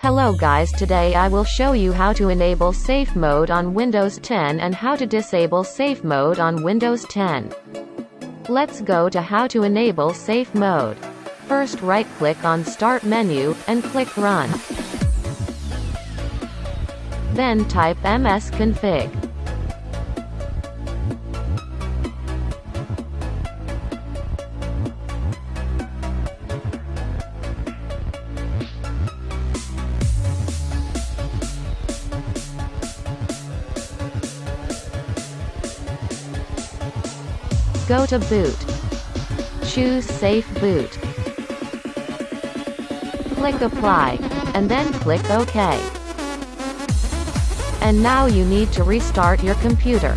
Hello guys today I will show you how to enable safe mode on Windows 10 and how to disable safe mode on Windows 10. Let's go to how to enable safe mode. First right click on start menu, and click run. Then type msconfig. Go to Boot. Choose Safe Boot. Click Apply, and then click OK. And now you need to restart your computer.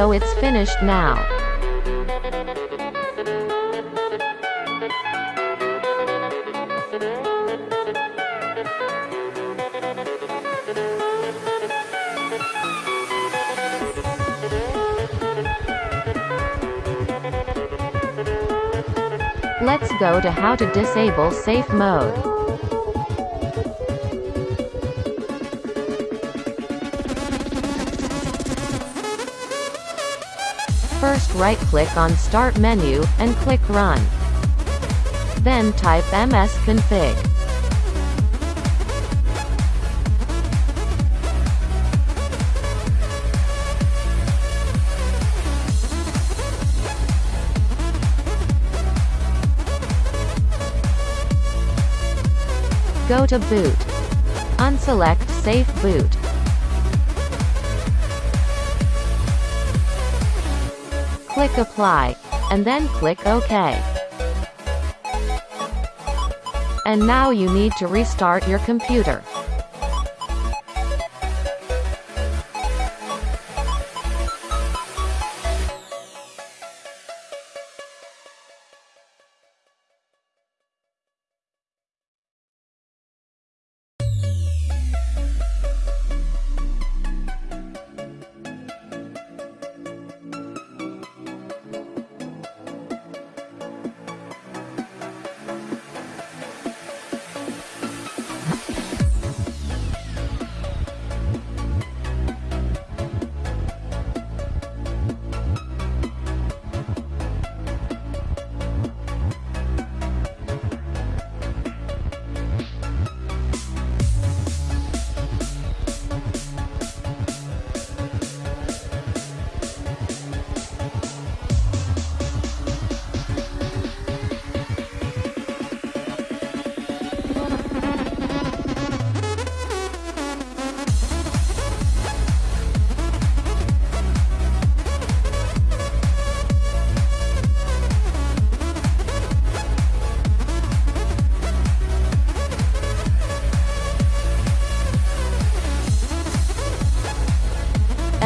So it's finished now. Let's go to how to disable safe mode. First right-click on Start menu, and click Run. Then type msconfig. Go to Boot. Unselect Safe Boot. Click Apply. And then click OK. And now you need to restart your computer.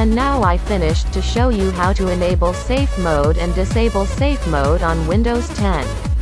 And now I finished to show you how to enable safe mode and disable safe mode on Windows 10.